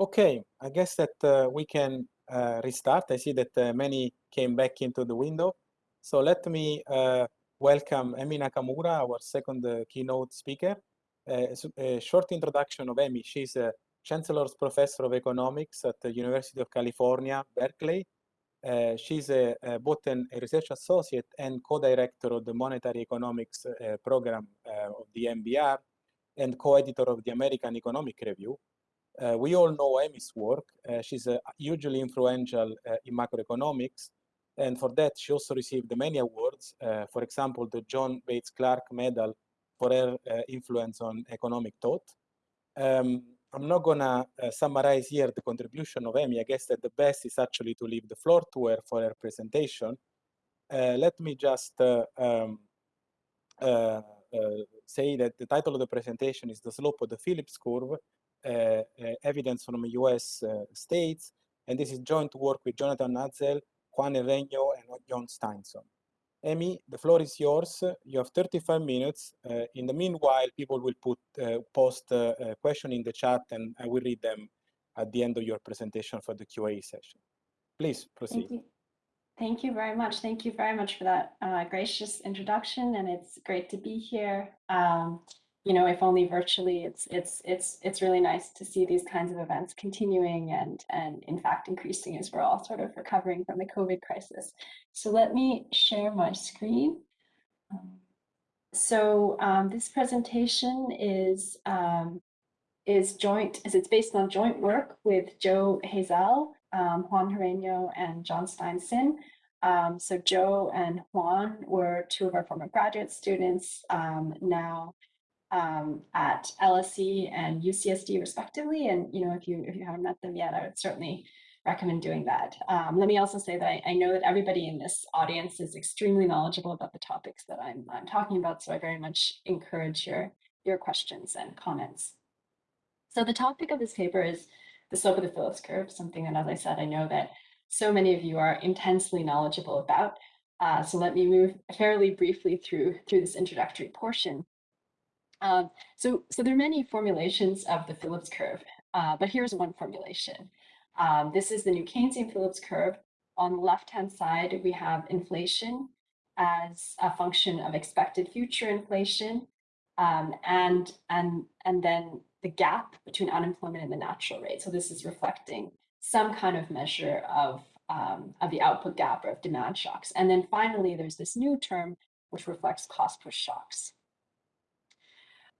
Okay, I guess that uh, we can uh, restart. I see that uh, many came back into the window. So let me uh, welcome Emi Nakamura, our second uh, keynote speaker. Uh, a short introduction of Emi. She's a Chancellor's Professor of Economics at the University of California, Berkeley. she's a, a, both an, a research associate and co-director of the Monetary Economics program of the NBER and co-editor of the American Economic Review. Uh, we all know Emi's work. Uh, she's uh, hugely influential in macroeconomics. And for that, she also received many awards. for example, the John Bates Clark Medal for her influence on economic thought. Um, I'm not gonna uh, summarize here the contribution of Emi. I guess that the best is actually to leave the floor to her for her presentation. Uh, let me just uh, um, say that the title of the presentation is The Slope of the Phillips Curve, uh, uh, evidence from US uh, states. And this is joint work with Jonathan Hazell, Juan Herreño, and John Steinsson. Emi, the floor is yours. You have 35 minutes. Uh, in the meanwhile, people will put uh, post uh, a question in the chat and I will read them at the end of your presentation for the QA session. Please proceed. Thank you. Thank you very much. Thank you very much for that gracious introduction and it's great to be here. Um, you know, if only virtually, it's it's it's it's really nice to see these kinds of events continuing and and in fact increasing as we're all sort of recovering from the COVID crisis. So let me share my screen. So um, this presentation is um, is joint, as it's based on joint work with Joe Hazell, um, Juan Herreño, and John Steinsson. Um, so Joe and Juan were two of our former graduate students. Um, now um, at LSE and UCSD respectively. And you know, if you if you haven't met them yet, I would certainly recommend doing that. Um, let me also say that I, I, know that everybody in this audience is extremely knowledgeable about the topics that I'm, I'm talking about, so I very much encourage your, your questions and comments. So the topic of this paper is the slope of the Phillips curve, something that, as I said, I know that so many of you are intensely knowledgeable about. Uh, so let me move fairly briefly through, through this introductory portion. Um, so, so there are many formulations of the Phillips curve, uh, but here's one formulation. Um, this is the new Keynesian Phillips curve. On the left-hand side, we have inflation as a function of expected future inflation, um, and, and, and then the gap between unemployment and the natural rate. So this is reflecting some kind of measure of, um, of the output gap or of demand shocks. And then finally, there's this new term, which reflects cost push shocks.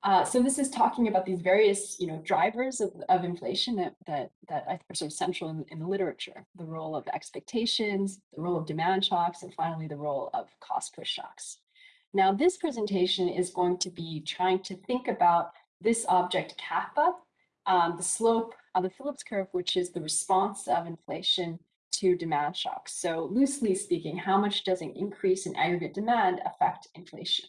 Uh, so this is talking about these various, you know, drivers of, of inflation that, that, that are sort of central in, in the literature, the role of expectations, the role of demand shocks, and finally the role of cost push shocks. Now this presentation is going to be trying to think about this object kappa, um, the slope of the Phillips curve, which is the response of inflation to demand shocks. So loosely speaking, how much does an increase in aggregate demand affect inflation?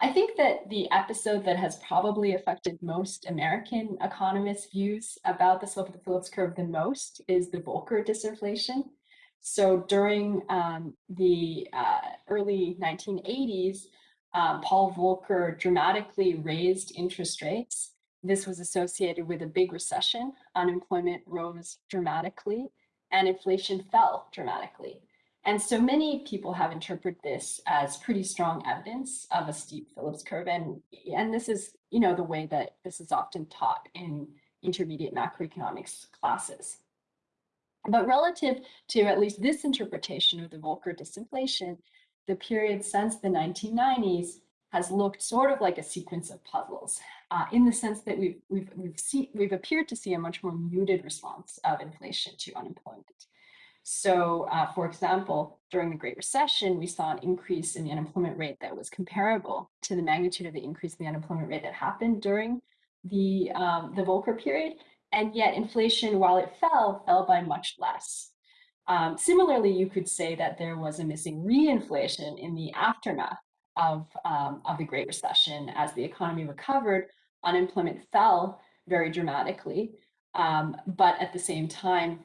I think that the episode that has probably affected most American economists' views about the slope of the Phillips curve the most is the Volcker disinflation. So during um, the uh, early 1980s, um, Paul Volcker dramatically raised interest rates. This was associated with a big recession. Unemployment rose dramatically and inflation fell dramatically. And so many people have interpreted this as pretty strong evidence of a steep Phillips curve. And, and this is, you know, the way that this is often taught in intermediate macroeconomics classes. But relative to at least this interpretation of the Volcker disinflation, the period since the 1990s has looked sort of like a sequence of puzzles uh, in the sense that we've, we've, we've, see, we've appeared to see a much more muted response of inflation to unemployment. So uh, for example, during the Great Recession, we saw an increase in the unemployment rate that was comparable to the magnitude of the increase in the unemployment rate that happened during the, um, the Volcker period. And yet inflation, while it fell, fell by much less. Um, similarly, you could say that there was a missing reinflation in the aftermath of, um, of the Great Recession. As the economy recovered, unemployment fell very dramatically. Um, but at the same time,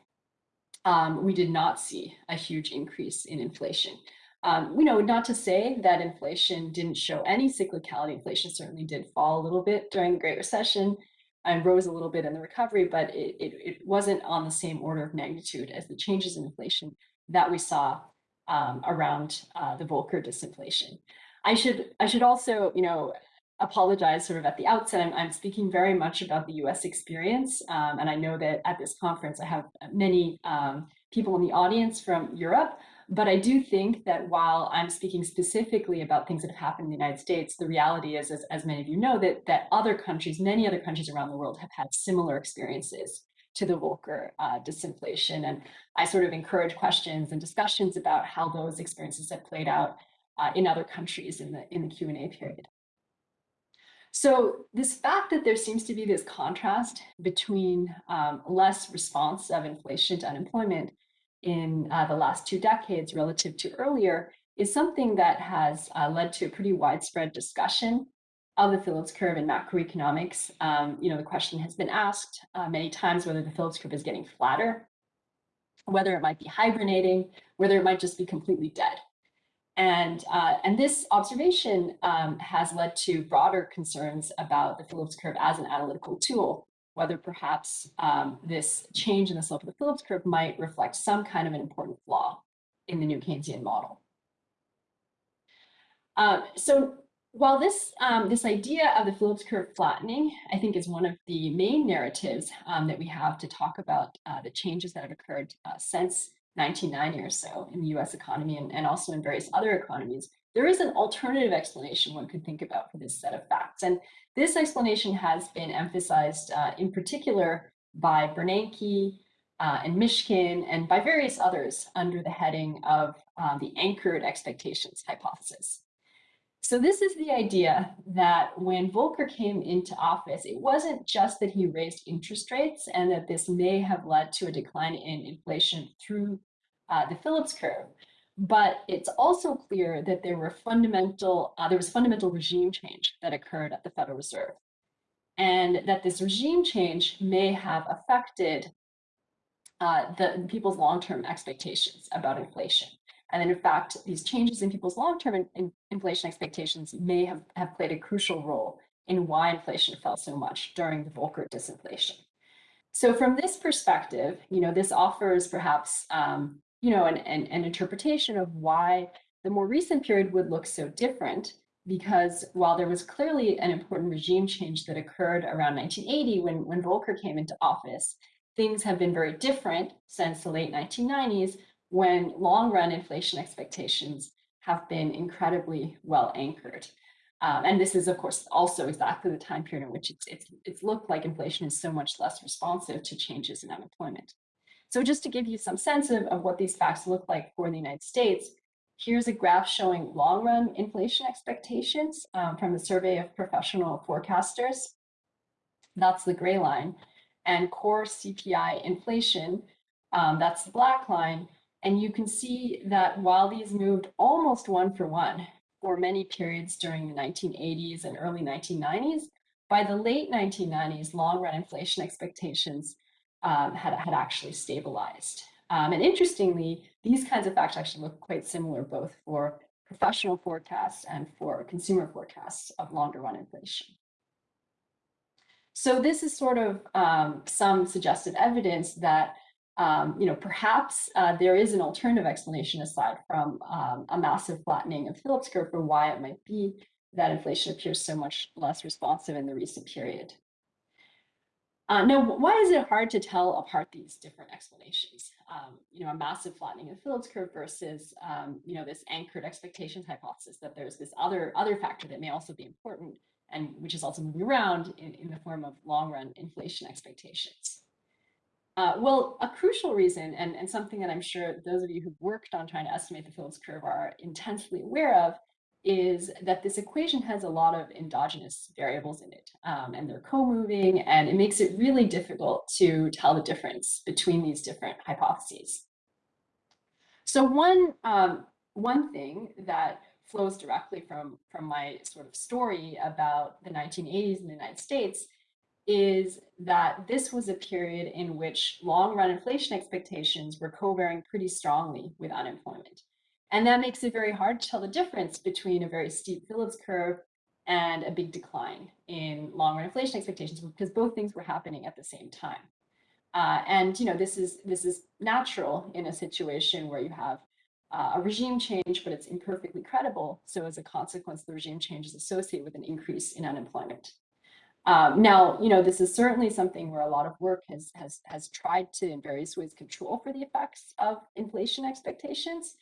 um, we did not see a huge increase in inflation. Um, you know, not to say that inflation didn't show any cyclicality. Inflation certainly did fall a little bit during the Great Recession, and rose a little bit in the recovery, but it, it, it wasn't on the same order of magnitude as the changes in inflation that we saw um, around uh, the Volcker disinflation. I should I should also, you know, apologize sort of at the outset. I'm, I'm speaking very much about the US experience. Um, and I know that at this conference, I have many um, people in the audience from Europe. But I do think that while I'm speaking specifically about things that have happened in the United States, the reality is, as, as many of you know, that, that other countries, many other countries around the world have had similar experiences to the Volcker uh, disinflation. And I sort of encourage questions and discussions about how those experiences have played out uh, in other countries in the, in the Q&A period. So this fact that there seems to be this contrast between um, less response of inflation to unemployment in uh, the last two decades relative to earlier is something that has uh, led to a pretty widespread discussion of the Phillips curve in macroeconomics. Um, you know, the question has been asked uh, many times whether the Phillips curve is getting flatter, whether it might be hibernating, whether it might just be completely dead. And, uh, and this observation um, has led to broader concerns about the Phillips curve as an analytical tool, whether perhaps um, this change in the slope of the Phillips curve might reflect some kind of an important flaw in the new Keynesian model. Uh, so while this, um, this idea of the Phillips curve flattening, I think is one of the main narratives um, that we have to talk about uh, the changes that have occurred uh, since 1990 or so in the US economy and, and also in various other economies, there is an alternative explanation one could think about for this set of facts. And this explanation has been emphasized uh, in particular by Bernanke uh, and Mishkin and by various others under the heading of um, the anchored expectations hypothesis. So this is the idea that when Volcker came into office, it wasn't just that he raised interest rates and that this may have led to a decline in inflation through uh, the Phillips curve, but it's also clear that there were fundamental, uh, there was fundamental regime change that occurred at the Federal Reserve, and that this regime change may have affected uh, the people's long-term expectations about inflation. And then in fact, these changes in people's long-term in, in inflation expectations may have, have played a crucial role in why inflation fell so much during the Volcker disinflation. So from this perspective, you know, this offers perhaps, um, you know, an, an, an interpretation of why the more recent period would look so different because while there was clearly an important regime change that occurred around 1980 when, when Volcker came into office, things have been very different since the late 1990s when long run inflation expectations have been incredibly well anchored. Um, and this is, of course, also exactly the time period in which it's, it's, it's looked like inflation is so much less responsive to changes in unemployment. So just to give you some sense of, of what these facts look like for the United States, here's a graph showing long run inflation expectations um, from the survey of professional forecasters. That's the gray line. And core CPI inflation, um, that's the black line, and you can see that while these moved almost one for one for many periods during the 1980s and early 1990s, by the late 1990s, long run inflation expectations um, had, had actually stabilized. Um, and interestingly, these kinds of facts actually look quite similar both for professional forecasts and for consumer forecasts of longer run inflation. So this is sort of um, some suggested evidence that um, you know, perhaps uh, there is an alternative explanation aside from um, a massive flattening of Phillips curve for why it might be that inflation appears so much less responsive in the recent period. Uh, now, why is it hard to tell apart these different explanations? Um, you know, a massive flattening of Phillips curve versus, um, you know, this anchored expectations hypothesis that there's this other other factor that may also be important and which is also moving around in, in the form of long run inflation expectations. Uh, well, a crucial reason, and, and something that I'm sure those of you who've worked on trying to estimate the Phillips curve are intensely aware of, is that this equation has a lot of endogenous variables in it, um, and they're co-moving, and it makes it really difficult to tell the difference between these different hypotheses. So one, um, one thing that flows directly from, from my sort of story about the 1980s in the United States is that this was a period in which long run inflation expectations were covariant pretty strongly with unemployment. And that makes it very hard to tell the difference between a very steep Phillips curve and a big decline in long-run inflation expectations because both things were happening at the same time. Uh, and you know this is this is natural in a situation where you have uh, a regime change, but it's imperfectly credible. So as a consequence, the regime change is associated with an increase in unemployment. Um, now, you know, this is certainly something where a lot of work has, has, has tried to, in various ways, control for the effects of inflation expectations,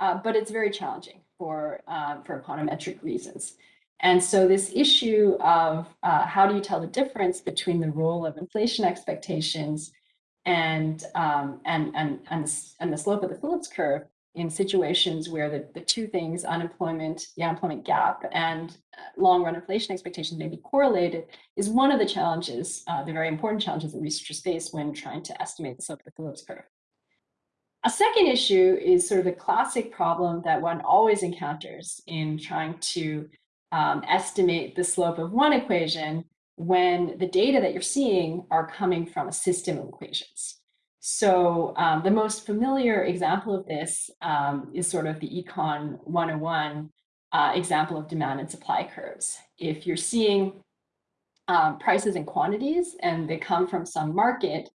uh, but it's very challenging for, um, for econometric reasons. And so this issue of uh, how do you tell the difference between the role of inflation expectations and, um, and, and, and, and the slope of the Phillips curve in situations where the, the two things, unemployment, the unemployment gap, and uh, long run inflation expectations may be correlated, is one of the challenges, uh, the very important challenges that researchers face when trying to estimate the slope of the Phillips curve. A second issue is sort of a classic problem that one always encounters in trying to um, estimate the slope of one equation when the data that you're seeing are coming from a system of equations. So um, the most familiar example of this um, is sort of the Econ 101 uh, example of demand and supply curves. If you're seeing um, prices and quantities and they come from some market,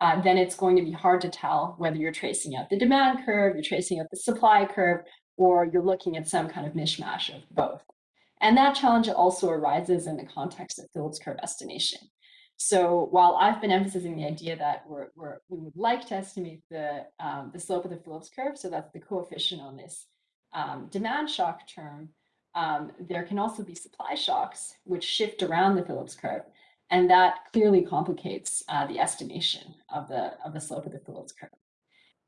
uh, then it's going to be hard to tell whether you're tracing out the demand curve, you're tracing out the supply curve, or you're looking at some kind of mishmash of both. And that challenge also arises in the context of Phillips curve estimation. So while I've been emphasizing the idea that we're, we're, we would like to estimate the, um, the slope of the Phillips curve, so that's the coefficient on this um, demand shock term, um, there can also be supply shocks which shift around the Phillips curve. And that clearly complicates uh, the estimation of the, of the slope of the Phillips curve.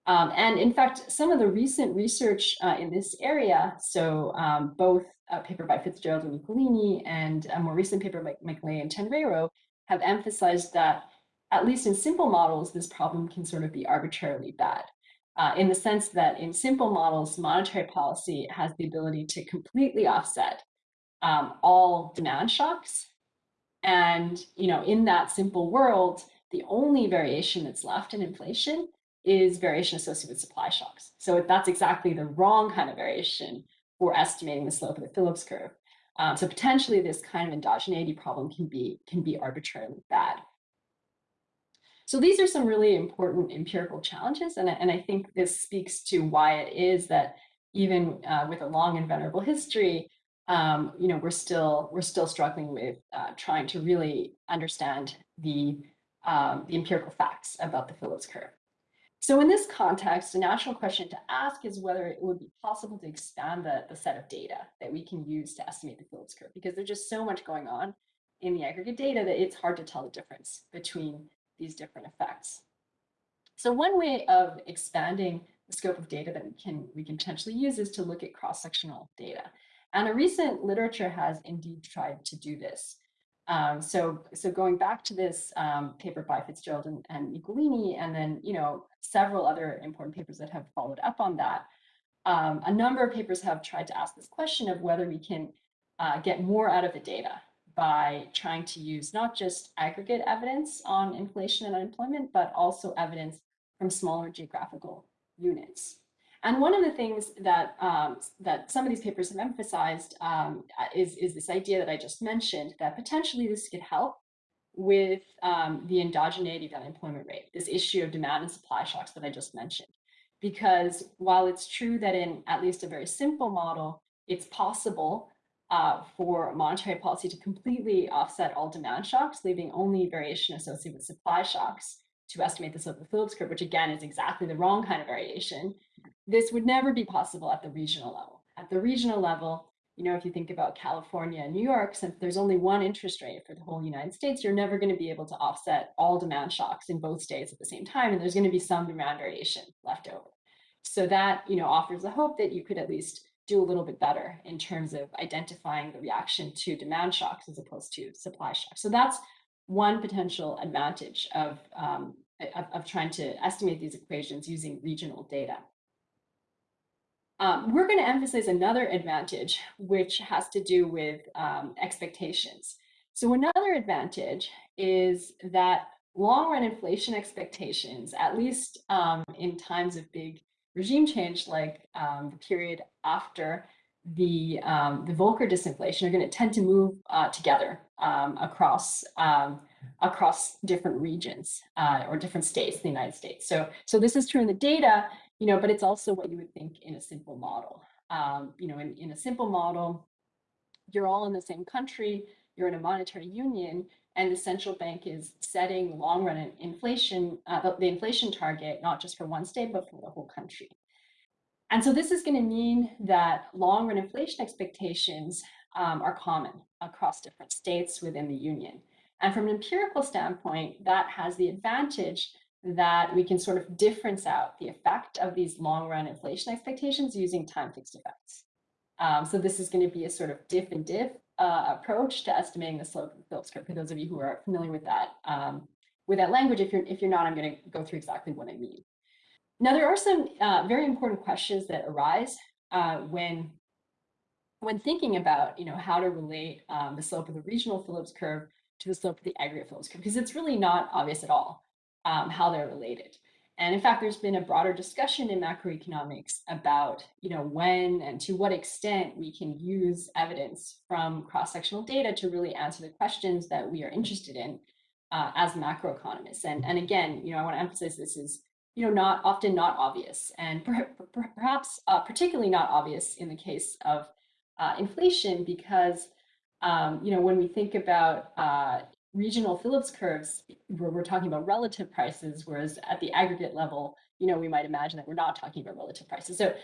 Um, and in fact, some of the recent research uh, in this area, so um, both a paper by Fitzgerald and Nicolini and a more recent paper by McLeay and Tenreyro have emphasized that at least in simple models, this problem can sort of be arbitrarily bad. Uh, in the sense that in simple models, monetary policy has the ability to completely offset um, all demand shocks. And you know, in that simple world, the only variation that's left in inflation is variation associated with supply shocks. So that's exactly the wrong kind of variation for estimating the slope of the Phillips curve. Um, so potentially this kind of endogeneity problem can be, can be arbitrarily bad. So these are some really important empirical challenges, and, and I think this speaks to why it is that even uh, with a long and venerable history, um, you know, we're still we're still struggling with uh, trying to really understand the um, the empirical facts about the Phillips curve. So in this context, a natural question to ask is whether it would be possible to expand the, the set of data that we can use to estimate the Phillips curve, because there's just so much going on in the aggregate data that it's hard to tell the difference between these different effects. So one way of expanding the scope of data that we can, we can potentially use is to look at cross-sectional data. And a recent literature has indeed tried to do this. Um, so, so going back to this um, paper by Fitzgerald and, and Nicolini, and then, you know, several other important papers that have followed up on that, um, a number of papers have tried to ask this question of whether we can uh, get more out of the data by trying to use not just aggregate evidence on inflation and unemployment, but also evidence from smaller geographical units. And one of the things that um, that some of these papers have emphasized um, is, is this idea that I just mentioned, that potentially this could help with um, the endogeneity of unemployment rate, this issue of demand and supply shocks that I just mentioned. Because while it's true that in at least a very simple model, it's possible uh, for monetary policy to completely offset all demand shocks, leaving only variation associated with supply shocks to estimate the slope of the Phillips curve, which again is exactly the wrong kind of variation. This would never be possible at the regional level. At the regional level, you know, if you think about California and New York, since there's only one interest rate for the whole United States, you're never going to be able to offset all demand shocks in both states at the same time, and there's going to be some demand variation left over. So that, you know, offers the hope that you could at least do a little bit better in terms of identifying the reaction to demand shocks as opposed to supply shocks. So that's one potential advantage of, um, of, of, trying to estimate these equations using regional data. Um, we're going to emphasize another advantage, which has to do with um, expectations. So another advantage is that long run inflation expectations, at least um, in times of big regime change, like um, the period after the um, the Volcker disinflation are going to tend to move uh, together um, across across different regions uh, or different states in the United States. So so this is true in the data, you know, but it's also what you would think in a simple model. Um, you know, in, in a simple model, you're all in the same country, you're in a monetary union, and the central bank is setting long run inflation, uh, the inflation target, not just for one state, but for the whole country. And so this is going to mean that long run inflation expectations um, are common across different states within the union. And from an empirical standpoint, that has the advantage that we can sort of difference out the effect of these long run inflation expectations using time fixed effects. Um, so this is going to be a sort of diff and diff uh, approach to estimating the slope of the Phillips curve. For those of you who are familiar with that, um, with that language, if you're if you're not, I'm going to go through exactly what I mean. Now, there are some uh, very important questions that arise uh, when, when thinking about you know, how to relate um, the slope of the regional Phillips curve to the slope of the aggregate Phillips curve, because it's really not obvious at all um, how they're related. And in fact, there's been a broader discussion in macroeconomics about you know, when and to what extent we can use evidence from cross-sectional data to really answer the questions that we are interested in uh, as macroeconomists. And, and again, you know, I want to emphasize this is you know, not often not obvious, and per per perhaps uh, particularly not obvious in the case of uh, inflation, because um, you know when we think about uh, regional Phillips curves, where we're talking about relative prices, whereas at the aggregate level, you know, we might imagine that we're not talking about relative prices. So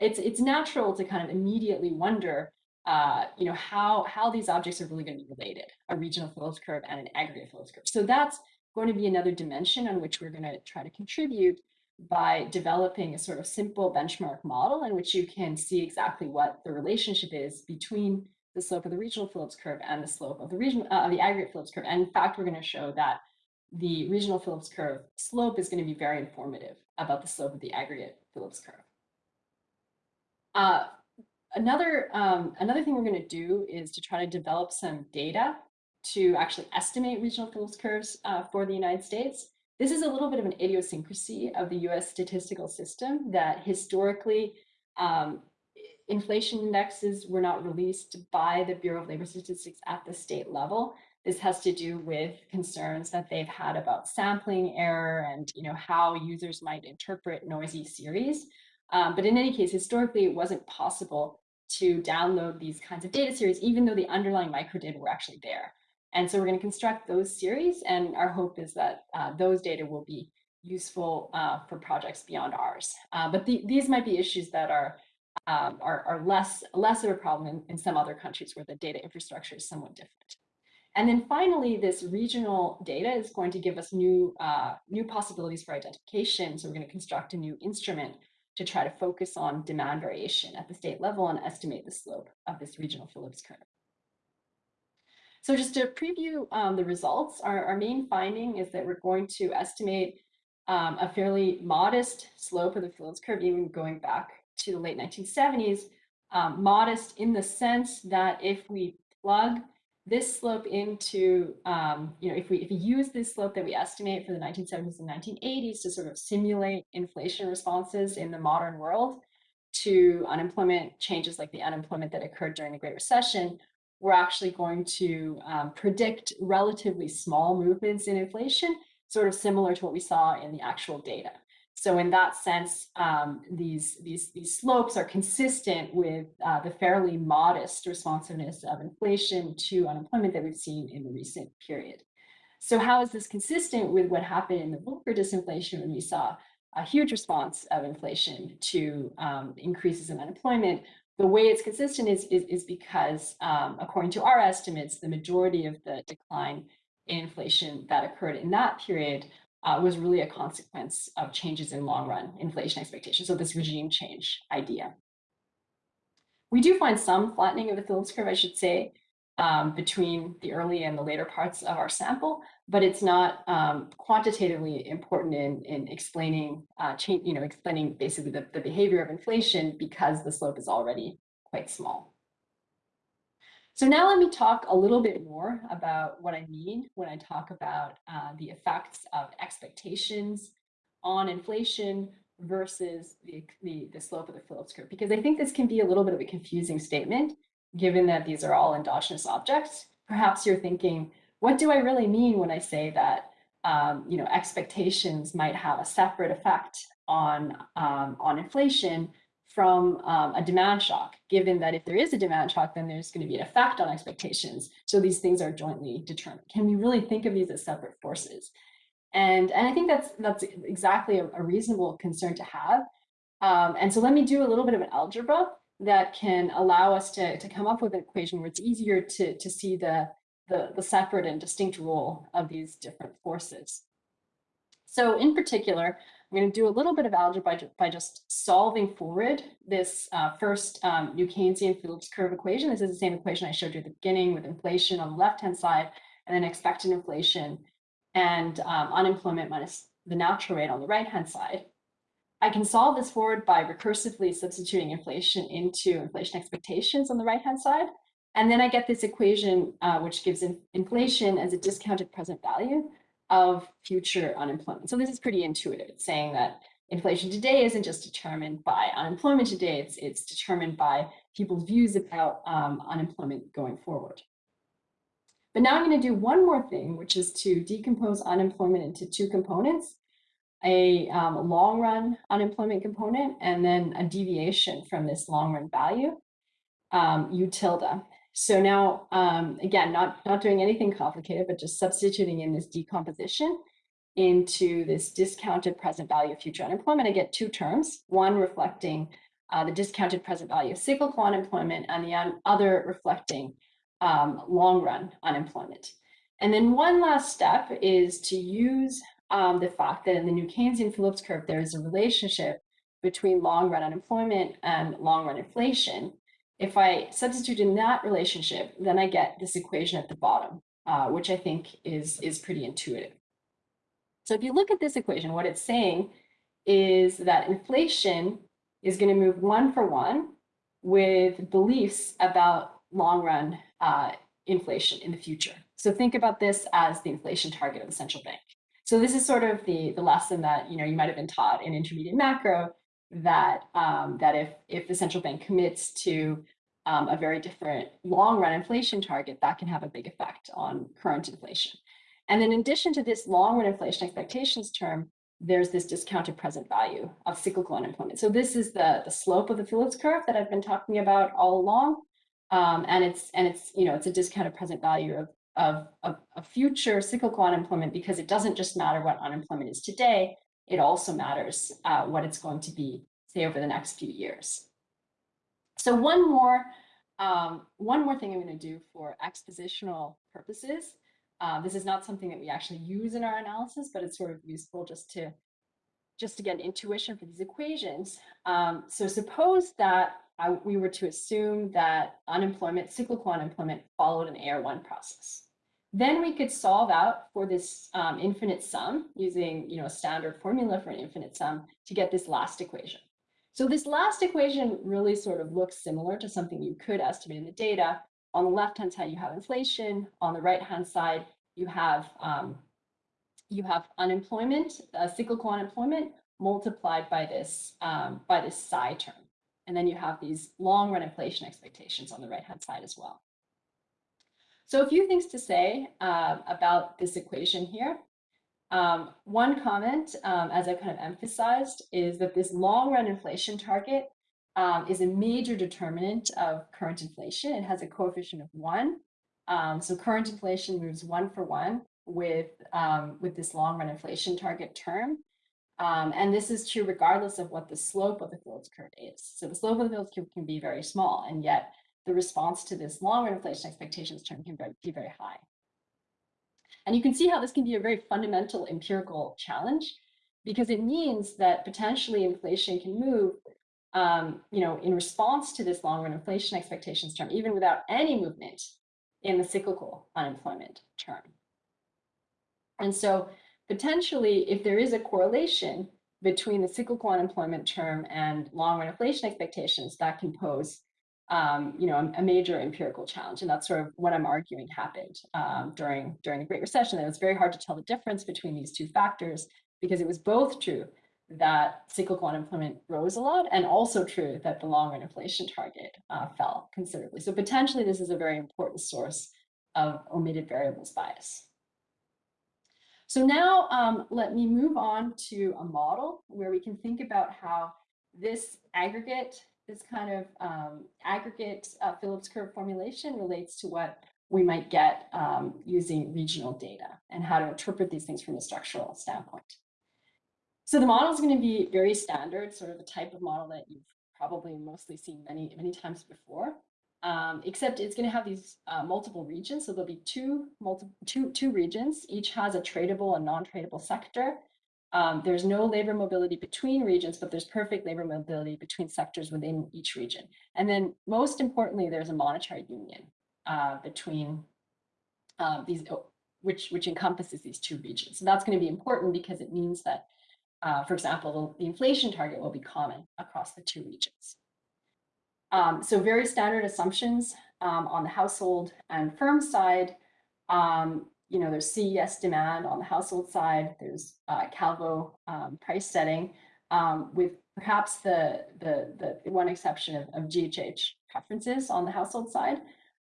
it's it's natural to kind of immediately wonder, uh, you know, how how these objects are really going to be related, a regional Phillips curve and an aggregate Phillips curve. So that's going to be another dimension on which we're going to try to contribute by developing a sort of simple benchmark model in which you can see exactly what the relationship is between the slope of the regional Phillips curve and the slope of the region uh, the aggregate Phillips curve. And in fact, we're going to show that the regional Phillips curve slope is going to be very informative about the slope of the aggregate Phillips curve. Uh, another um, another thing we're going to do is to try to develop some data to actually estimate regional Phillips curves uh, for the United States. This is a little bit of an idiosyncrasy of the US statistical system that historically um, inflation indexes were not released by the Bureau of Labor Statistics at the state level. This has to do with concerns that they've had about sampling error and you know how users might interpret noisy series. Um, but in any case, historically, it wasn't possible to download these kinds of data series, even though the underlying microdata were actually there. And so we're going to construct those series, and our hope is that uh, those data will be useful uh, for projects beyond ours. Uh, but the, these might be issues that are, um, are, are, less, less of a problem in, in some other countries where the data infrastructure is somewhat different. And then finally, this regional data is going to give us new, uh, new possibilities for identification. So we're going to construct a new instrument to try to focus on demand variation at the state level and estimate the slope of this regional Phillips curve. So just to preview um, the results, our, our main finding is that we're going to estimate um, a fairly modest slope of the Phillips curve, even going back to the late 1970s, um, modest in the sense that if we plug this slope into, um, you know, if we, if we use this slope that we estimate for the 1970s and 1980s to sort of simulate inflation responses in the modern world to unemployment changes like the unemployment that occurred during the Great Recession, we're actually going to um, predict relatively small movements in inflation, sort of similar to what we saw in the actual data. So in that sense, um, these, these, these slopes are consistent with uh, the fairly modest responsiveness of inflation to unemployment that we've seen in the recent period. So how is this consistent with what happened in the Volcker disinflation when we saw a huge response of inflation to um, increases in unemployment, the way it's consistent is, is, is because, um, according to our estimates, the majority of the decline in inflation that occurred in that period uh, was really a consequence of changes in long run inflation expectations. So this regime change idea. We do find some flattening of the Phillips curve, I should say, um, between the early and the later parts of our sample, but it's not um, quantitatively important in, in explaining, uh, change, you know, explaining basically the, the behavior of inflation because the slope is already quite small. So now let me talk a little bit more about what I mean when I talk about uh, the effects of expectations on inflation versus the, the, the slope of the Phillips curve? Because I think this can be a little bit of a confusing statement, given that these are all endogenous objects. Perhaps you're thinking, what do I really mean when I say that um, you know, expectations might have a separate effect on, um, on inflation from um, a demand shock, given that if there is a demand shock, then there's going to be an effect on expectations. So these things are jointly determined. Can we really think of these as separate forces? And, and I think that's, that's exactly a, a reasonable concern to have. Um, and so let me do a little bit of an algebra that can allow us to, to come up with an equation where it's easier to, to see the, the, the separate and distinct role of these different forces. So in particular, I'm going to do a little bit of algebra by, by just solving forward this uh, first um, New Keynesian Phillips curve equation. This is the same equation I showed you at the beginning with inflation on the left-hand side and then expected inflation and um, unemployment minus the natural rate on the right-hand side. I can solve this forward by recursively substituting inflation into inflation expectations on the right-hand side. And then I get this equation, uh, which gives in inflation as a discounted present value of future unemployment. So this is pretty intuitive. Saying that inflation today isn't just determined by unemployment today, it's, it's determined by people's views about um, unemployment going forward. But now I'm going to do one more thing, which is to decompose unemployment into two components, a um, long run unemployment component and then a deviation from this long run value, um, U tilde. So now, um, again, not, not doing anything complicated, but just substituting in this decomposition into this discounted present value of future unemployment, I get two terms, one reflecting uh, the discounted present value of cyclical unemployment and the other reflecting um, long run unemployment. And then one last step is to use um, the fact that in the New Keynesian Phillips curve, there is a relationship between long run unemployment and long run inflation. If I substitute in that relationship, then I get this equation at the bottom, uh, which I think is, is pretty intuitive. So if you look at this equation, what it's saying is that inflation is going to move one for one with beliefs about long run uh, inflation in the future. So think about this as the inflation target of the central bank. So this is sort of the, the lesson that you know you might have been taught in intermediate macro that um, that if if the central bank commits to um, a very different long run inflation target, that can have a big effect on current inflation. And in addition to this long run inflation expectations term, there's this discounted present value of cyclical unemployment. So this is the, the slope of the Phillips curve that I've been talking about all along. Um, and it's and it's you know it's a discounted present value of, of, of future cyclical unemployment because it doesn't just matter what unemployment is today, it also matters uh, what it's going to be, say, over the next few years. So one more, um, one more thing I'm going to do for expositional purposes. Uh, this is not something that we actually use in our analysis, but it's sort of useful just to just to get intuition for these equations. Um, so suppose that I, we were to assume that unemployment, cyclical unemployment, followed an AR1 process. Then we could solve out for this um, infinite sum using you know, a standard formula for an infinite sum to get this last equation. So this last equation really sort of looks similar to something you could estimate in the data. On the left-hand side, you have inflation. On the right-hand side, you have um, you have unemployment, uh, cyclical unemployment multiplied by this um, by this psi term. And then you have these long run inflation expectations on the right hand side as well. So a few things to say uh, about this equation here. Um, one comment, um, as I kind of emphasized, is that this long run inflation target um, is a major determinant of current inflation. It has a coefficient of one. Um, so current inflation moves one for one with, um, with this long run inflation target term. And this is true regardless of what the slope of the Phillips curve is. So the slope of the Phillips curve can be very small, and yet the response to this long run inflation expectations term can be very high. And you can see how this can be a very fundamental empirical challenge because it means that potentially inflation can move um, you know, in response to this long run inflation expectations term, even without any movement in the cyclical unemployment term. And so potentially, if there is a correlation between the cyclical unemployment term and long-run inflation expectations, that can pose um, you know, a, major empirical challenge. And that's sort of what I'm arguing happened um, during, during the Great Recession. And was very hard to tell the difference between these two factors because it was both true that cyclical unemployment rose a lot, and also true that the long run inflation target uh, fell considerably. So potentially this is a very important source of omitted variables bias. So now um, let me move on to a model where we can think about how this aggregate, this kind of um, aggregate uh, Phillips curve formulation relates to what we might get um, using regional data and how to interpret these things from a structural standpoint. So the model is going to be very standard, sort of a type of model that you've probably mostly seen many, many times before, um, except it's going to have these uh, multiple regions. So there'll be two, multiple, two, two regions. Each has a tradable and non-tradable sector. Um, there's no labor mobility between regions, but there's perfect labor mobility between sectors within each region. And then most importantly, there's a monetary union uh, between uh, these, oh, which, which encompasses these two regions. So that's going to be important because it means that, uh, for example, the, inflation target will be common across the two regions. Um, so very standard assumptions um, on the household and firm side. Um, you know, there's CES demand on the household side. There's uh, Calvo um, price setting um, with perhaps the, the, the one exception of, of GHH preferences on the household side.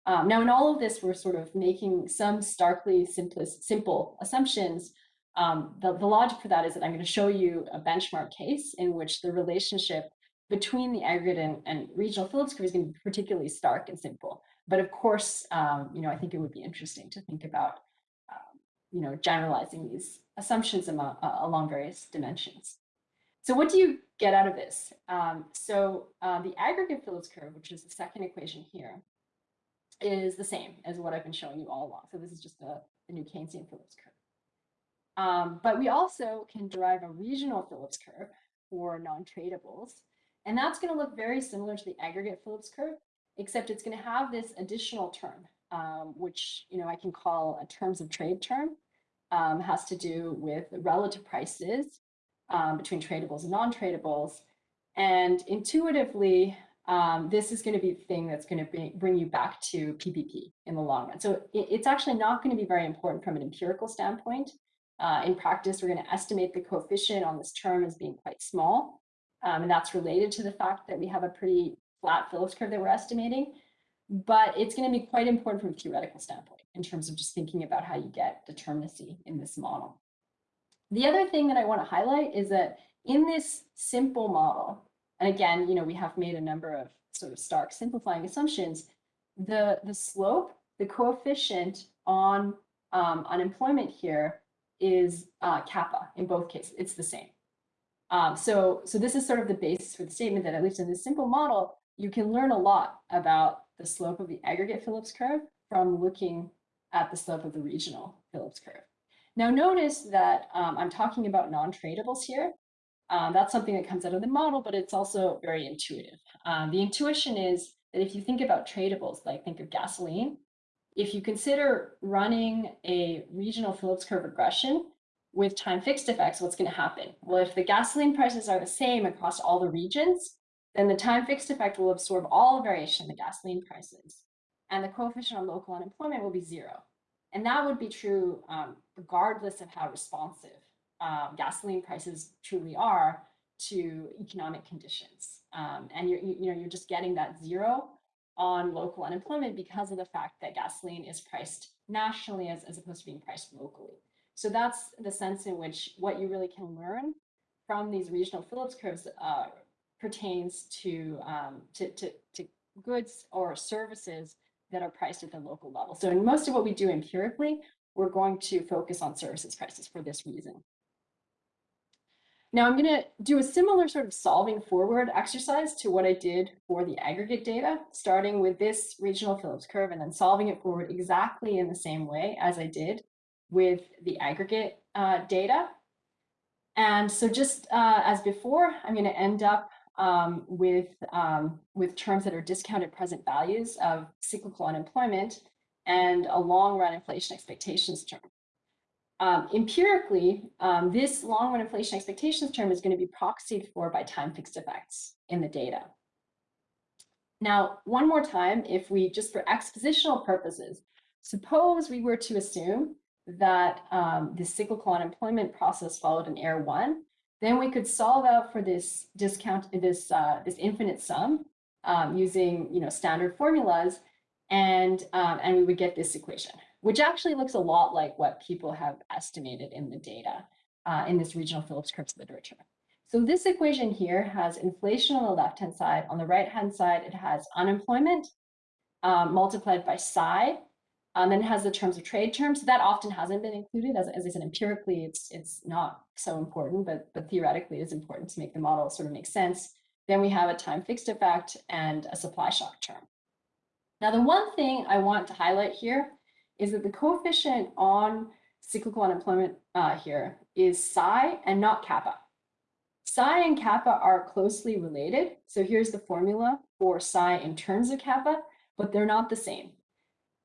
Um, now, in all of this, we're sort of making some starkly simplest, simple assumptions. Um, the, the logic for that is that I'm going to show you a benchmark case in which the relationship between the aggregate and, and regional Phillips curve is going to be particularly stark and simple. But of course, um, you know, I think it would be interesting to think about, you know, generalizing these assumptions among, uh, along various dimensions. So what do you get out of this? Um, so uh, the aggregate Phillips curve, which is the second equation here, is the same as what I've been showing you all along. So this is just the, the new Keynesian Phillips curve. Um, but we also can derive a regional Phillips curve for non-tradables. And that's going to look very similar to the aggregate Phillips curve, except it's going to have this additional term, um, which you know I can call a terms of trade term. Um, has to do with the relative prices um, between tradables and non-tradables. And intuitively, um, this is going to be the thing that's going to bring you back to PPP in the long run. So it, it's actually not going to be very important from an empirical standpoint. Uh, in practice, we're going to estimate the coefficient on this term as being quite small. Um, and that's related to the fact that we have a pretty flat Phillips curve that we're estimating. But it's going to be quite important from a theoretical standpoint in terms of just thinking about how you get determinacy in this model. The other thing that I want to highlight is that in this simple model, and again, you know, we have made a number of sort of stark simplifying assumptions. The, the slope, the coefficient on um, unemployment here is uh, kappa in both cases. It's the same. Um, so, so this is sort of the basis for the statement that at least in this simple model, you can learn a lot about the slope of the aggregate Phillips curve from looking at the slope of the regional Phillips curve. Now notice that um, I'm talking about non-tradables here. Um, that's something that comes out of the model, but it's also very intuitive. Um, the intuition is that if you think about tradables, like think of gasoline, if you consider running a regional Phillips curve regression with time fixed effects, what's going to happen? Well, if the gasoline prices are the same across all the regions, then the time fixed effect will absorb all variation in the gasoline prices. And the coefficient of local unemployment will be zero. And that would be true um, regardless of how responsive um, gasoline prices truly are to economic conditions. Um, and you're, you, you know, you're just getting that zero on local unemployment because of the fact that gasoline is priced nationally as, as opposed to being priced locally. So that's the sense in which what you really can learn from these regional Phillips curves uh, pertains to, um, to, to, to goods or services that are priced at the local level. So in most of what we do empirically, we're going to focus on services prices for this reason. Now I'm going to do a similar sort of solving forward exercise to what I did for the aggregate data, starting with this regional Phillips curve and then solving it forward exactly in the same way as I did with the aggregate uh, data. And so just uh, as before, I'm going to end up um, with, um, with terms that are discounted present values of cyclical unemployment and a long run inflation expectations term. Um, empirically, um, this long run inflation expectations term is going to be proxied for by time fixed effects in the data. Now, one more time, if we just for expositional purposes, suppose we were to assume that um, the cyclical unemployment process followed an AR1, then we could solve out for this discount, this, uh, this infinite sum um, using, you know, standard formulas and, um, and we would get this equation, which actually looks a lot like what people have estimated in the data uh, in this regional Phillips curves literature. So this equation here has inflation on the left-hand side. On the right-hand side, it has unemployment um, multiplied by psi. Um, then it has the terms of trade terms. So that often hasn't been included. As, as I said, empirically, it's it's not so important, but, but theoretically, it's important to make the model sort of make sense. Then we have a time fixed effect and a supply shock term. Now, the one thing I want to highlight here is that the coefficient on cyclical unemployment uh, here is psi and not kappa. Psi and kappa are closely related. So here's the formula for psi in terms of kappa, but they're not the same.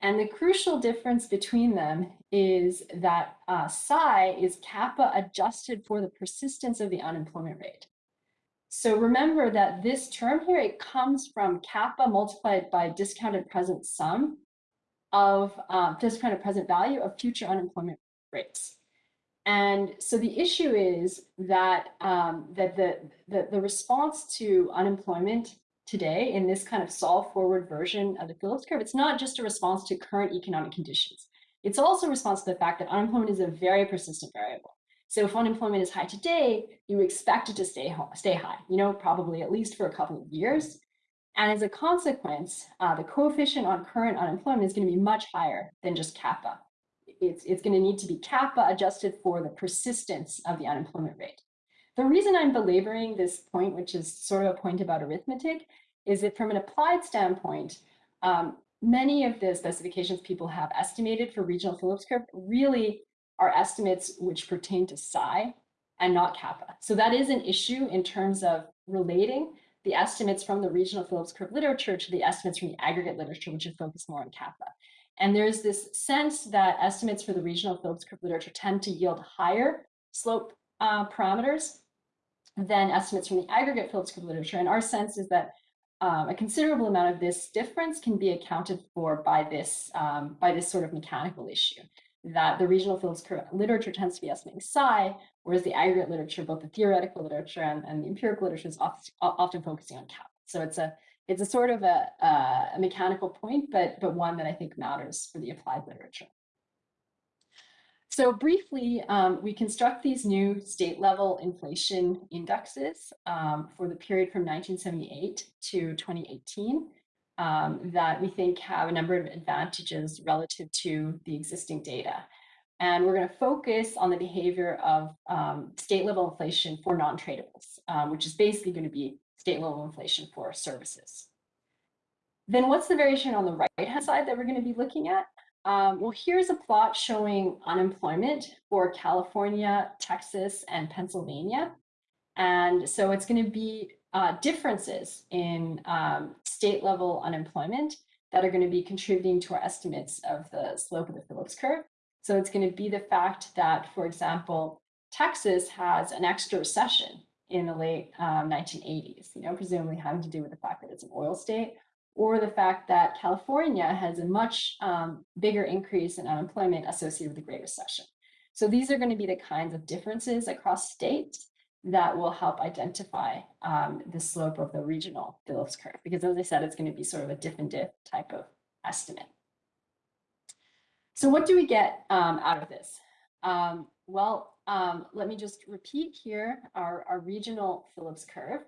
And the crucial difference between them is that uh, psi is kappa adjusted for the persistence of the unemployment rate. So remember that this term here, it comes from kappa multiplied by discounted present sum of um, discounted present value of future unemployment rates. And so the issue is that um, that the, the, the response to unemployment today in this kind of solve forward version of the Phillips curve, it's not just a response to current economic conditions. It's also a response to the fact that unemployment is a very persistent variable. So if unemployment is high today, you expect it to stay, stay high, you know, probably at least for a couple of years. And as a consequence, uh, the coefficient on current unemployment is going to be much higher than just kappa it's, it's going to need to be kappa adjusted for the persistence of the unemployment rate. The reason I'm belaboring this point, which is sort of a point about arithmetic, is that from an applied standpoint, um, many of the specifications people have estimated for regional Phillips curve really are estimates which pertain to psi and not kappa. So that is an issue in terms of relating the estimates from the regional Phillips curve literature to the estimates from the aggregate literature, which would focus more on kappa. And there's this sense that estimates for the regional Phillips curve literature tend to yield higher slope uh, parameters than estimates from the aggregate Phillips curve literature. And our sense is that um, a considerable amount of this difference can be accounted for by this um, by this sort of mechanical issue that the regional Phillips curve literature tends to be estimating psi, whereas the aggregate literature, both the theoretical literature and, and the empirical literature is often, often focusing on kappa. So it's a it's a sort of a, a mechanical point, but, but one that I think matters for the applied literature. So briefly, um, we construct these new state level inflation indexes um, for the period from 1978 to 2018 um, that we think have a number of advantages relative to the existing data. And we're going to focus on the behavior of um, state level inflation for non-tradables, um, which is basically going to be state level inflation for services. Then what's the variation on the right-hand side that we're going to be looking at? Um, well, here's a plot showing unemployment for California, Texas, and Pennsylvania. And so it's going to be uh, differences in um, state level unemployment that are going to be contributing to our estimates of the slope of the Phillips curve. So it's going to be the fact that, for example, Texas has an extra recession in the late um, 1980s, you know, presumably having to do with the fact that it's an oil state, or the fact that California has a much um, bigger increase in unemployment associated with the Great Recession. So these are going to be the kinds of differences across states that will help identify um, the slope of the regional Phillips curve, because as I said, it's going to be sort of a diff and diff type of estimate. So what do we get um, out of this? Um, well, um, let me just repeat here our, our regional Phillips curve.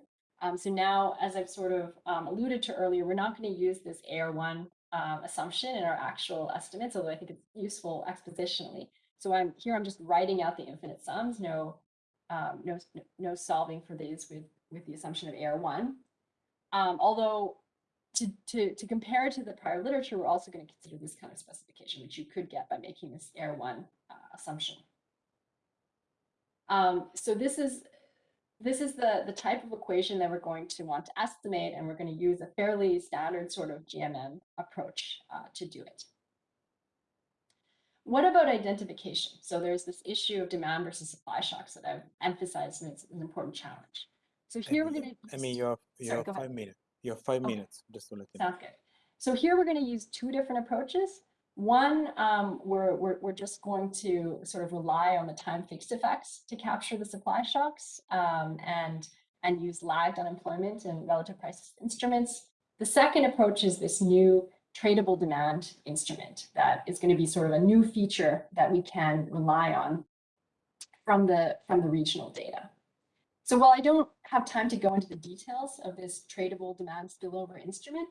Um, so now, as I've sort of um, alluded to earlier, we're not going to use this AR1 um, assumption in our actual estimates, although I think it's useful expositionally. So I'm here, I'm just writing out the infinite sums, no, um, no, no solving for these with, with the assumption of AR1. Um, although to, to, to compare to the prior literature, we're also going to consider this kind of specification, which you could get by making this AR1 uh, assumption. Um, so this is this is the, the type of equation that we're going to want to estimate, and we're going to use a fairly standard sort of GMM approach uh, to do it. What about identification? So there's this issue of demand versus supply shocks that I've emphasized, and it's an important challenge. So here we're going to. I mean, you have, you Sorry, have five minutes. You have five okay. minutes. Just to let you Sounds good. So here we're going to use two different approaches. One, um, we're, we're, we're just going to sort of rely on the time fixed effects to capture the supply shocks um, and, and use lagged unemployment and relative price instruments. The second approach is this new tradable demand instrument that is going to be sort of a new feature that we can rely on from the, from the regional data. So while I don't have time to go into the details of this tradable demand spillover instrument,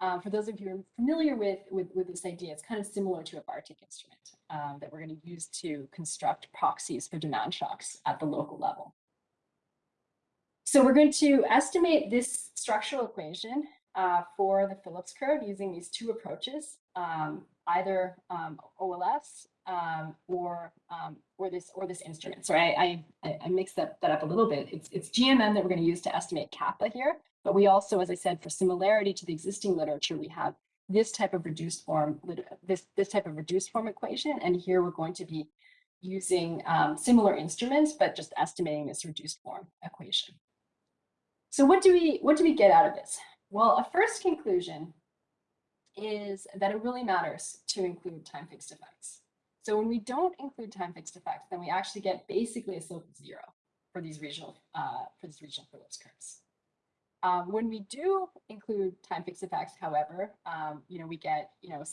uh, for those of you who are familiar with, with, with, this idea, it's kind of similar to a Bartik instrument um, that we're going to use to construct proxies for demand shocks at the local level. So we're going to estimate this structural equation uh, for the Phillips curve using these two approaches, um, either um, OLS um, or um, or this or this instrument. Sorry, I, I, I mixed that, that up a little bit. It's, it's GMM that we're going to use to estimate kappa here. But we also, as I said, for similarity to the existing literature, we have this type of reduced form, this, this type of reduced form equation. And here we're going to be using um, similar instruments, but just estimating this reduced form equation. So what do we what do we get out of this? Well, a first conclusion is that it really matters to include time fixed effects. So when we don't include time fixed effects, then we actually get basically a slope of zero for these regional uh, for these regional Phillips curves. Um, when we do include time fixed effects, however, um, you know, we get, you know,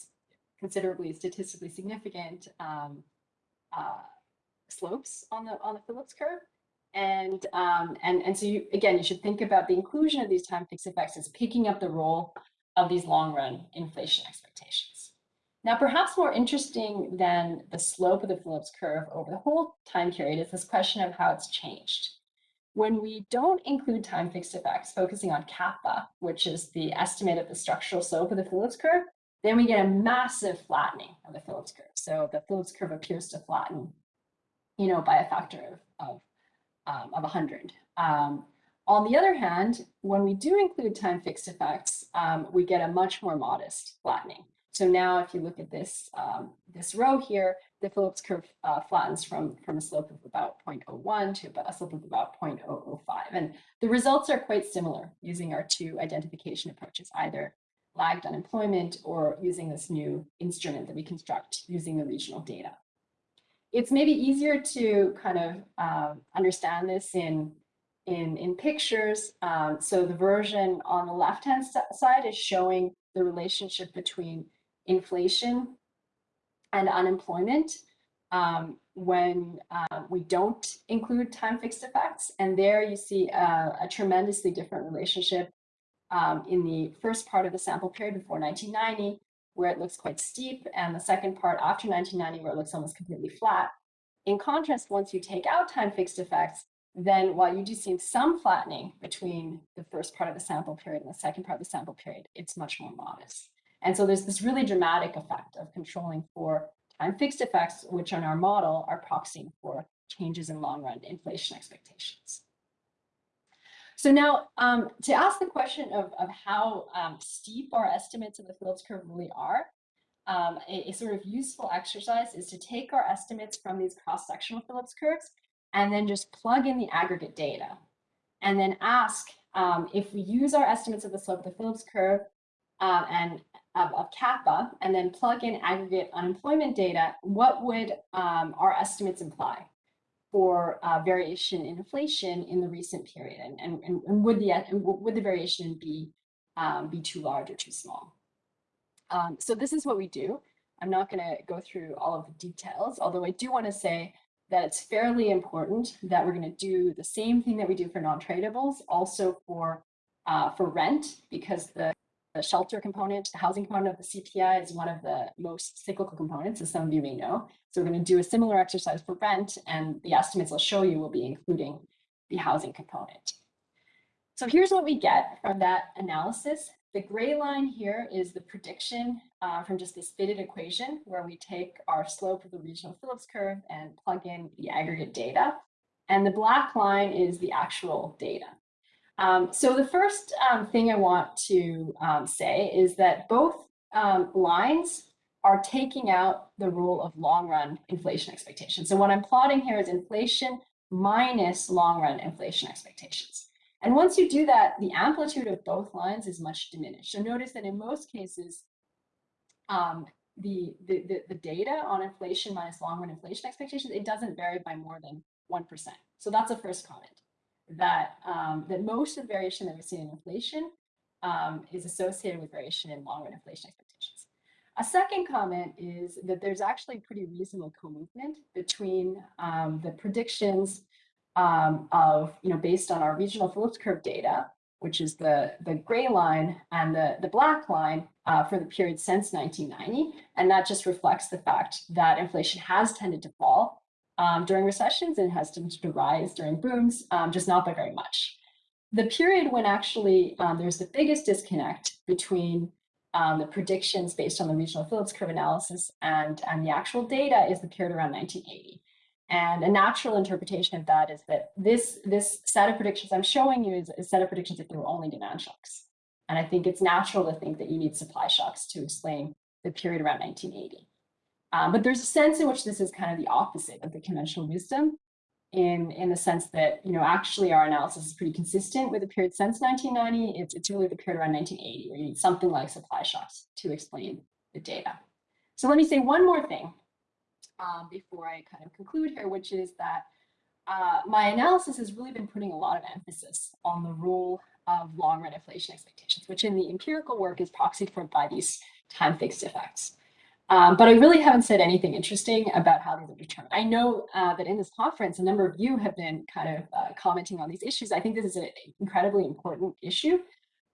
considerably statistically significant um, uh, slopes on the on the Phillips curve. And, um, and, and so you, again, you should think about the inclusion of these time fixed effects as picking up the role of these long run inflation expectations. Now, perhaps more interesting than the slope of the Phillips curve over the whole time period is this question of how it's changed. When we don't include time fixed effects, focusing on kappa, which is the estimate of the structural slope of the Phillips curve, then we get a massive flattening of the Phillips curve. So the Phillips curve appears to flatten, you know, by a factor of, of, um, of 100. Um, on the other hand, when we do include time fixed effects, um, we get a much more modest flattening. So now if you look at this, um, this row here, the Phillips curve uh, flattens from, from a slope of about 0.01 to a slope of about 0.005. And the results are quite similar using our two identification approaches, either lagged unemployment or using this new instrument that we construct using the regional data. It's maybe easier to kind of uh, understand this in, in, in pictures. Um, so the version on the left-hand side is showing the relationship between inflation and unemployment um, when uh, we don't include time fixed effects. And there you see a, a tremendously different relationship um, in the first part of the sample period before 1990, where it looks quite steep, and the second part after 1990, where it looks almost completely flat. In contrast, once you take out time fixed effects, then while you do see some flattening between the first part of the sample period and the second part of the sample period, it's much more modest. And so there's this really dramatic effect of controlling for time fixed effects, which on our model are proxying for changes in long run inflation expectations. So now um, to ask the question of, of how um, steep our estimates of the Phillips curve really are, um, a, a, sort of useful exercise is to take our estimates from these cross-sectional Phillips curves and then just plug in the aggregate data. And then ask um, if we use our estimates of the slope of the Phillips curve uh, and of, kappa and then plug in aggregate unemployment data, what would um, our estimates imply for uh, variation in inflation in the recent period? And, and, and would, the, would the variation be, um, be too large or too small? Um, so this is what we do. I'm not going to go through all of the details, although I do want to say that it's fairly important that we're going to do the same thing that we do for non-tradables also for uh, for rent because the shelter component, the housing component of the CPI is one of the most cyclical components, as some of you may know. So we're going to do a similar exercise for rent, and the estimates I'll show you will be including the housing component. So here's what we get from that analysis. The gray line here is the prediction uh, from just this fitted equation where we take our slope of the regional Phillips curve and plug in the aggregate data. And the black line is the actual data. Um, so the first um, thing I want to um, say is that both um, lines are taking out the rule of long run inflation expectations. So what I'm plotting here is inflation minus long run inflation expectations. And once you do that, the amplitude of both lines is much diminished. So notice that in most cases, um, the, the, the, the data on inflation minus long run inflation expectations, it doesn't vary by more than 1%. So that's a first comment that, um, that most of the variation that we see in inflation um, is associated with variation in long run inflation expectations. A second comment is that there's actually pretty reasonable co-movement between um, the predictions um, of, you know, based on our regional Phillips curve data, which is the, the gray line and the, the black line uh, for the period since 1990. And that just reflects the fact that inflation has tended to fall um, during recessions and has tended to rise during booms, um, just not by very much. The period when actually um, there's the biggest disconnect between um, the predictions based on the regional Phillips curve analysis and, and the actual data is the period around 1980. And a natural interpretation of that is that this, this set of predictions I'm showing you is a set of predictions if there were only demand shocks. And I think it's natural to think that you need supply shocks to explain the period around 1980. Um, but there's a sense in which this is kind of the opposite of the conventional wisdom in, in the sense that, you know, actually our analysis is pretty consistent with the period since 1990. It's, it's really the period around 1980 where you need something like supply shocks to explain the data. So let me say one more thing um, before I kind of conclude here, which is that uh, my analysis has really been putting a lot of emphasis on the role of long run inflation expectations, which in the empirical work is proxied for by these time fixed effects. Um, but I really haven't said anything interesting about how these are determined. I know uh, that in this conference, a number of you have been kind of uh, commenting on these issues. I think this is an incredibly important issue.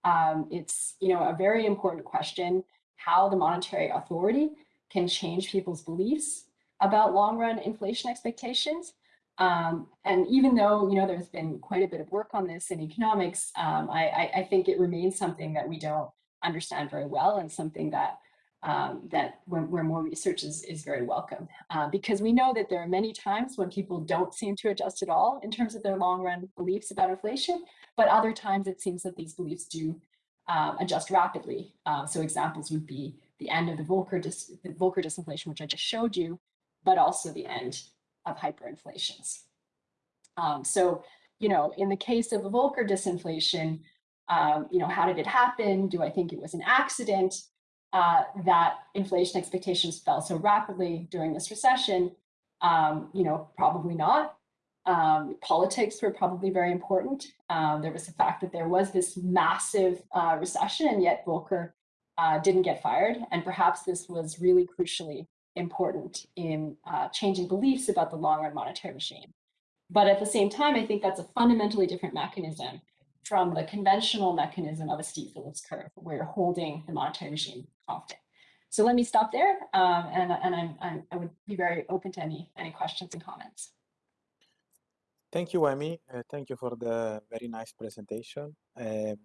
Um, it's you know a very important question how the monetary authority can change people's beliefs about long run inflation expectations. Um, and even though you know there's been quite a bit of work on this in economics, um, I, I, think it remains something that we don't understand very well and something that um, that where, where, more research is, is very welcome. Uh, because we know that there are many times when people don't seem to adjust at all in terms of their long run beliefs about inflation, but other times it seems that these beliefs do um, adjust rapidly. Uh, so examples would be the end of the Volcker, dis the Volcker disinflation, which I just showed you, but also the end of hyperinflations. Um, so, you know, in the case of the Volcker disinflation, um, you know, how did it happen? Do I think it was an accident uh, that inflation expectations fell so rapidly during this recession? Um, you know, probably not. Um, politics were probably very important. Um, there was the fact that there was this massive uh, recession and yet Volcker uh, didn't get fired. And perhaps this was really crucially important in uh, changing beliefs about the long run monetary regime. But at the same time, I think that's a fundamentally different mechanism from the conventional mechanism of a steep Phillips curve, where you're holding the monetary regime constant. So let me stop there, um, and, and I'm, I'm, i would be very open to any, any questions and comments. Thank you, Amy. Uh, thank you for the very nice presentation. Um,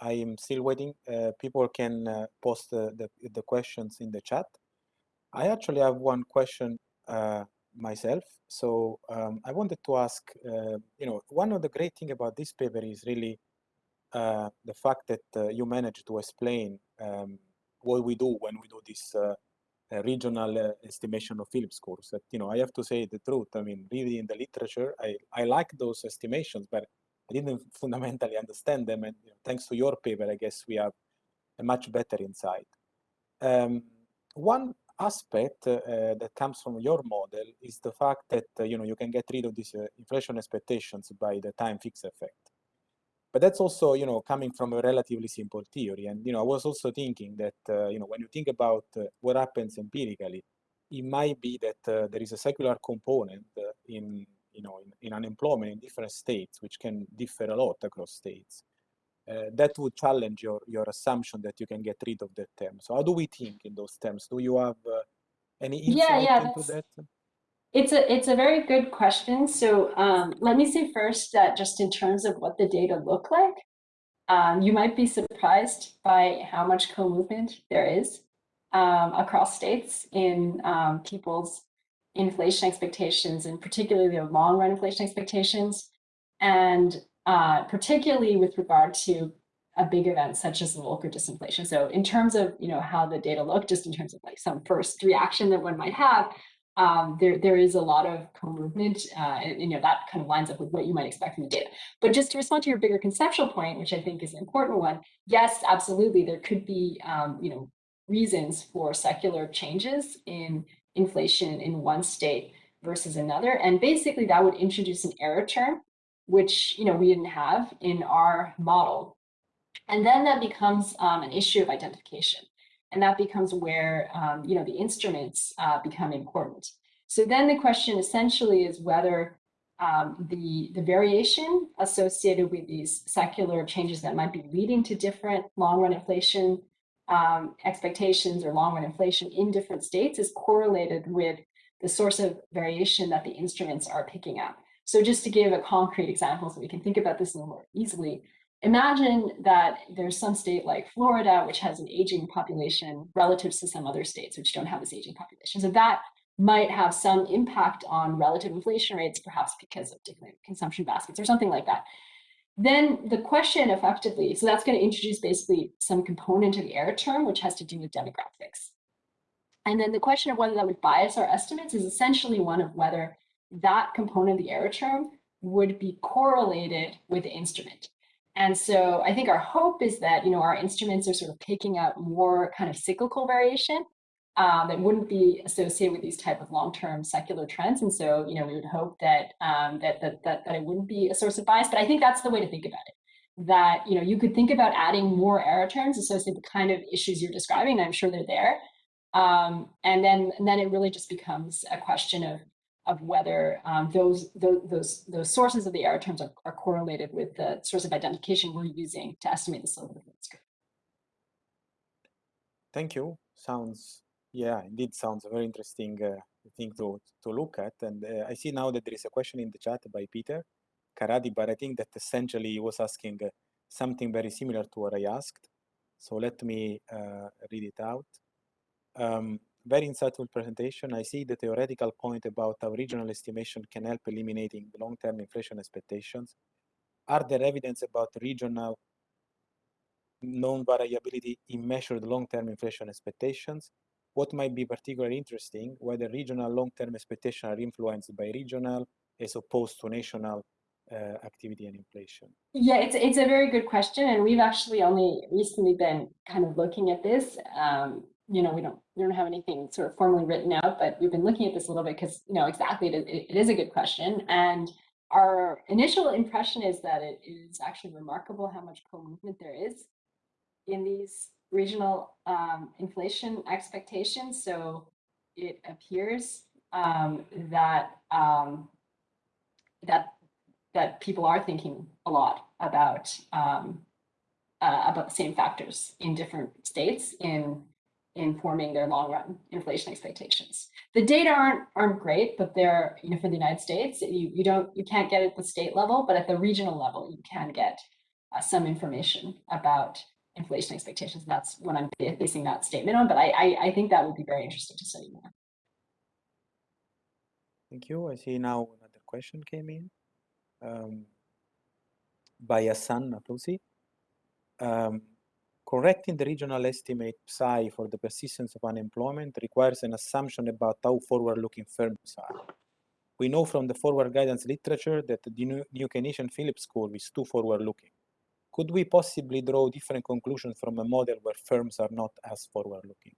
I am still waiting. Uh, people can uh, post the, the, the questions in the chat. I actually have one question uh, myself. So um, I wanted to ask, uh, you know, one of the great thing about this paper is really uh, the fact that uh, you managed to explain um, what we do when we do this uh, uh, regional estimation of Phillips curves. That, you know, I have to say the truth. I mean, really in the literature, I, I like those estimations, but I didn't fundamentally understand them. And you know, thanks to your paper, I guess we have a much better insight. Um, one aspect uh, that comes from your model is the fact that uh, you know you can get rid of these uh, inflation expectations by the time fixed effect. But that's also you know coming from a relatively simple theory. And you know I was also thinking that uh, you know when you think about uh, what happens empirically, it might be that uh, there is a secular component in you know in, in unemployment in different states, which can differ a lot across states uh, that would challenge your, your assumption that you can get rid of that term. So how do we think in those terms? Do you have uh, any insight yeah, yeah, into that? It's a it's a very good question. So um, let me say first that just in terms of what the data look like, um, you might be surprised by how much co-movement there is um, across states in um, people's inflation expectations and particularly their long run inflation expectations. And uh, particularly with regard to a big event such as the Volcker disinflation. So in terms of you know how the data look, just in terms of like some first reaction that one might have, um, there there is a lot of co-movement, uh, and you know that kind of lines up with what you might expect from the data. But just to respond to your bigger conceptual point, which I think is an important one, yes, absolutely, there could be um, you know reasons for secular changes in inflation in one state versus another. And basically that would introduce an error term, which you know we didn't have in our model. And then that becomes um, an issue of identification. And that becomes where um, you know the instruments uh, become important. So then the question essentially is whether um, the, the variation associated with these secular changes that might be leading to different long-run inflation um, expectations or long-run inflation in different states is correlated with the source of variation that the instruments are picking up. So just to give a concrete example so we can think about this a little more easily, imagine that there's some state like Florida, which has an aging population relative to some other states which don't have this aging population. So that might have some impact on relative inflation rates, perhaps because of different consumption baskets or something like that. Then the question effectively, so that's going to introduce basically some component of the error term, which has to do with demographics. And then the question of whether that would bias our estimates is essentially one of whether that component of the error term would be correlated with the instrument. And so I think our hope is that, you know, our instruments are sort of picking up more kind of cyclical variation um, that wouldn't be associated with these type of long-term secular trends. And so, you know, we would hope that, um, that, that, that, that it wouldn't be a source of bias, but I think that's the way to think about it. That, you know, you could think about adding more error terms associated with the kind of issues you're describing, I'm sure they're there. Um, and then, and then it really just becomes a question of, of whether um, those, those, those, sources of the error terms are, are correlated with the source of identification we're using to estimate the slope of the curve. Thank you. Sounds yeah, indeed sounds a very interesting uh, thing to, to look at. And uh, I see now that there is a question in the chat by Peter Karadi, but I think that essentially he was asking uh, something very similar to what I asked. So let me uh, read it out. Um, very insightful presentation. I see the theoretical point about how regional estimation can help eliminating long-term inflation expectations. Are there evidence about regional known variability in measured long-term inflation expectations? what might be particularly interesting, whether regional long-term expectations are influenced by regional as opposed to national uh, activity and inflation? Yeah, it's, it's a very good question. And we've actually only recently been kind of looking at this. Um, you know, we don't, we don't have anything sort of formally written out, but we've been looking at this a little bit because, you know, exactly, it, it is a good question. And our initial impression is that it is actually remarkable how much co-movement there is in these regional um, inflation expectations. So it appears um, that um, that that people are thinking a lot about um, uh, about the same factors in different states in in forming their long run inflation expectations. The data aren't aren't great, but they're you know for the United States you you don't you can't get it at the state level, but at the regional level you can get uh, some information about inflation expectations. That's what I'm basing that statement on, but I, I, I think that would be very interesting to study more. Thank you. I see now another question came in um, by Asan Natousi. Um, correcting the regional estimate psi for the persistence of unemployment requires an assumption about how forward-looking firms are. We know from the forward guidance literature that the New, Keynesian Phillips curve is too forward-looking could we possibly draw different conclusions from a model where firms are not as forward-looking?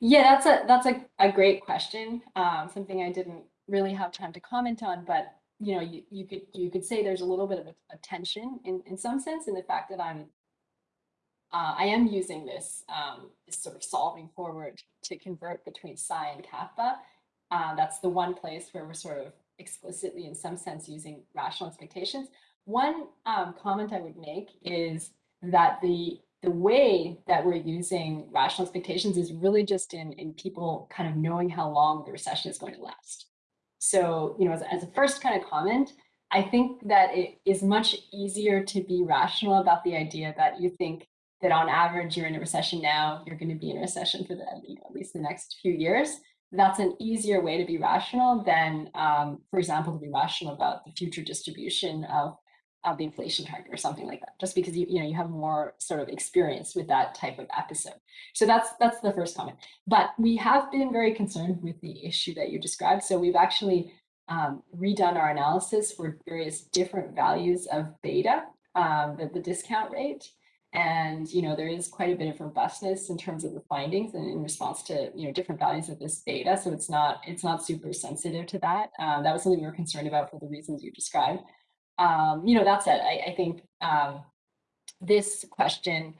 Yeah, that's a that's a, a great question. Um, something I didn't really have time to comment on, but you know, you, you could you could say there's a little bit of a, a tension in in some sense in the fact that I'm uh, I am using this, um, this sort of solving forward to convert between psi and kappa. Uh, that's the one place where we're sort of explicitly, in some sense, using rational expectations. One um, comment I would make is that the the way that we're using rational expectations is really just in, in people kind of knowing how long the recession is going to last. So, you know, as, as a first kind of comment, I think that it is much easier to be rational about the idea that you think that on average you're in a recession now, you're going to be in a recession for the, you know, at least the next few years. That's an easier way to be rational than, um, for example, to be rational about the future distribution of of the inflation target or something like that, just because you, you know, you have more sort of experience with that type of episode. So that's that's the first comment. But we have been very concerned with the issue that you described. So we've actually um, redone our analysis for various different values of beta, um, the, the discount rate. And, you know, there is quite a bit of robustness in terms of the findings and in response to, you know, different values of this beta. So it's not, it's not super sensitive to that. Um, that was something we were concerned about for the reasons you described. Um, you know, that said, I, I think um, this question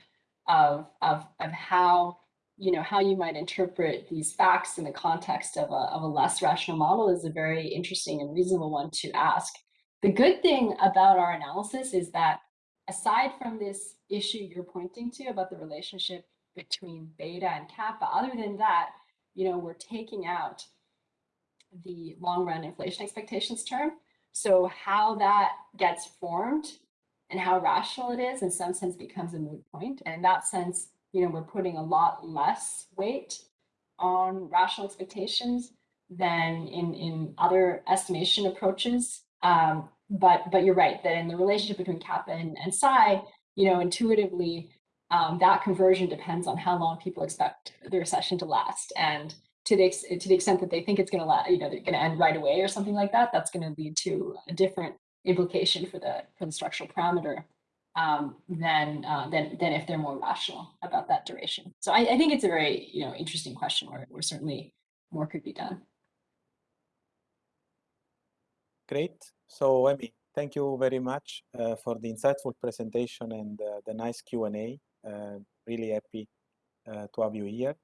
of, of, of how, you know, how you might interpret these facts in the context of a, of a less rational model is a very interesting and reasonable one to ask. The good thing about our analysis is that aside from this issue you're pointing to about the relationship between beta and kappa, other than that, you know, we're taking out the long run inflation expectations term. So how that gets formed and how rational it is in some sense becomes a moot point. And in that sense, you know, we're putting a lot less weight on rational expectations than in, in other estimation approaches. Um, but but you're right that in the relationship between kappa and, and psi, you know, intuitively, um, that conversion depends on how long people expect the recession to last. And to the, to the extent that they think it's going to last, you know, they're going to end right away or something like that, that's going to lead to a different implication for the for the structural parameter um, than, uh, than than if they're more rational about that duration. So I, I think it's a very you know interesting question where, where certainly more could be done. Great. So, Emi, thank you very much uh, for the insightful presentation and uh, the nice Q&A. Uh, really happy uh, to have you here.